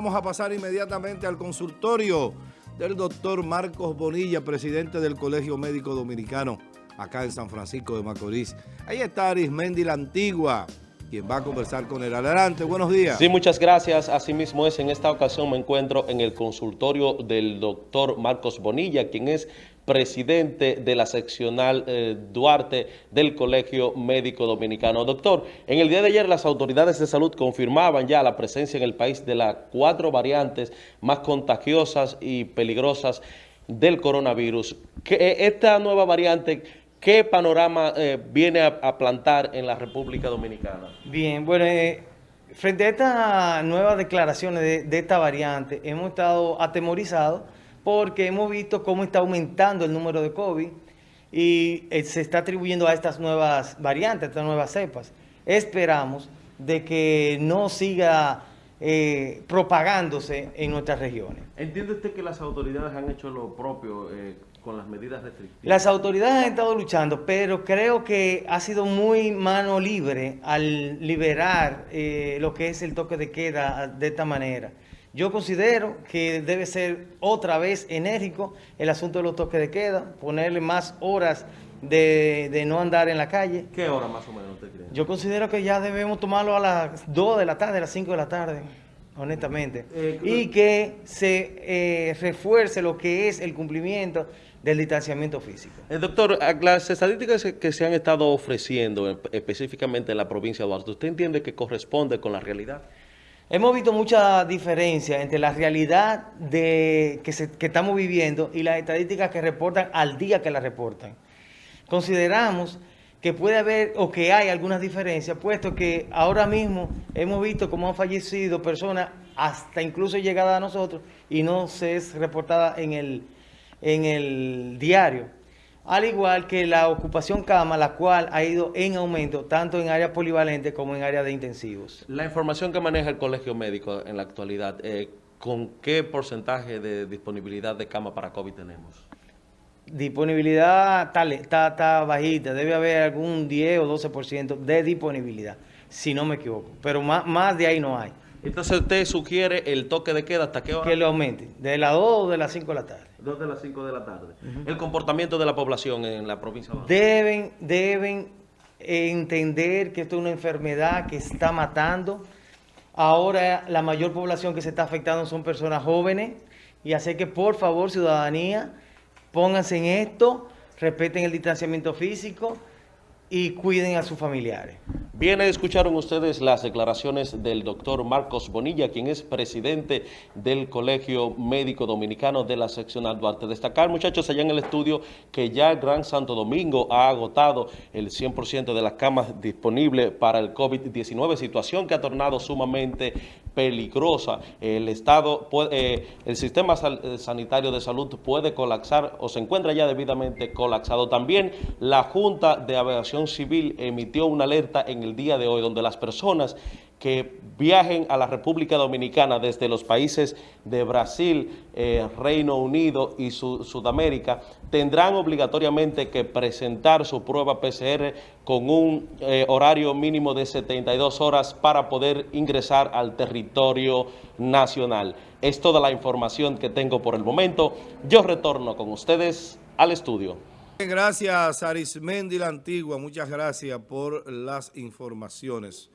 Vamos a pasar inmediatamente al consultorio del doctor Marcos Bonilla, presidente del Colegio Médico Dominicano, acá en San Francisco de Macorís. Ahí está Arismendi la Antigua, quien va a conversar con él. Adelante, buenos días. Sí, muchas gracias. Asimismo es, en esta ocasión me encuentro en el consultorio del doctor Marcos Bonilla, quien es presidente de la seccional eh, Duarte del Colegio Médico Dominicano. Doctor, en el día de ayer las autoridades de salud confirmaban ya la presencia en el país de las cuatro variantes más contagiosas y peligrosas del coronavirus. Eh, esta nueva variante, ¿qué panorama eh, viene a, plantar en la República Dominicana? Bien, bueno, frente a estas nuevas declaraciones de, de esta variante, hemos estado atemorizados porque hemos visto cómo está aumentando el número de COVID y eh, se está atribuyendo a estas nuevas variantes, a estas nuevas cepas. Esperamos de que no siga eh, propagándose en nuestras regiones. ¿Entiende usted que las autoridades han hecho lo propio eh, con las medidas restrictivas? Las autoridades han estado luchando, pero creo que ha sido muy mano libre al liberar lo que es el toque de queda de esta manera. Yo considero que debe ser otra vez enérgico el asunto de los toques de queda, ponerle más horas de, no andar en la calle. ¿Qué hora más o menos usted cree? Yo considero que ya debemos tomarlo a las 2 de la tarde, a las 5 de la tarde, honestamente. Eh, y que se eh, refuerce lo que es el cumplimiento del distanciamiento físico. El eh, doctor, las estadísticas que se han estado ofreciendo específicamente en la provincia de Duarte, ¿usted entiende que corresponde con la realidad? Hemos visto mucha diferencia entre la realidad de, que, estamos viviendo y las estadísticas que reportan al día que las reportan. Consideramos que puede haber o que hay algunas diferencias, puesto que ahora mismo hemos visto cómo han fallecido personas hasta incluso llegadas a nosotros y no se es reportada en el, en el diario al igual que la ocupación cama, la cual ha ido en aumento tanto en áreas polivalentes como en áreas de intensivos. La información que maneja el colegio médico en la actualidad, eh, ¿con qué porcentaje de disponibilidad de cama para COVID tenemos? Disponibilidad tal, está, está bajita, debe haber algún 10 o 12% de disponibilidad, si no me equivoco, pero más, más de ahí no hay. Entonces usted sugiere el toque de queda hasta qué hora? Que lo aumente, de las 2 o de las 5 de la tarde. 2 de las 5 de la tarde. El comportamiento de la población en la provincia de Deben, deben entender que esto es una enfermedad que está matando. Ahora la mayor población que se está afectando son personas jóvenes y hacer que por favor ciudadanía pónganse en esto, respeten el distanciamiento físico y cuiden a sus familiares. Bien, escucharon ustedes las declaraciones del doctor Marcos Bonilla, quien es presidente del Colegio Médico Dominicano de la seccional Duarte. Destacar, muchachos, allá en el estudio, que ya el Gran Santo Domingo ha agotado el 100% de las camas disponibles para el COVID-19, situación que ha tornado sumamente peligrosa. El Estado, eh, el sistema eh, sanitario de salud puede colapsar o se encuentra ya debidamente colapsado. También la Junta de Aviación Civil emitió una alerta en el día de hoy, donde las personas que viajen a la República Dominicana desde los países de Brasil, eh, Reino Unido y Sudamérica, tendrán obligatoriamente que presentar su prueba PCR con un eh, horario mínimo de 72 horas para poder ingresar al territorio nacional. Es toda la información que tengo por el momento. Yo retorno con ustedes al estudio. Gracias, Arismendi la Antigua. Muchas gracias por las informaciones.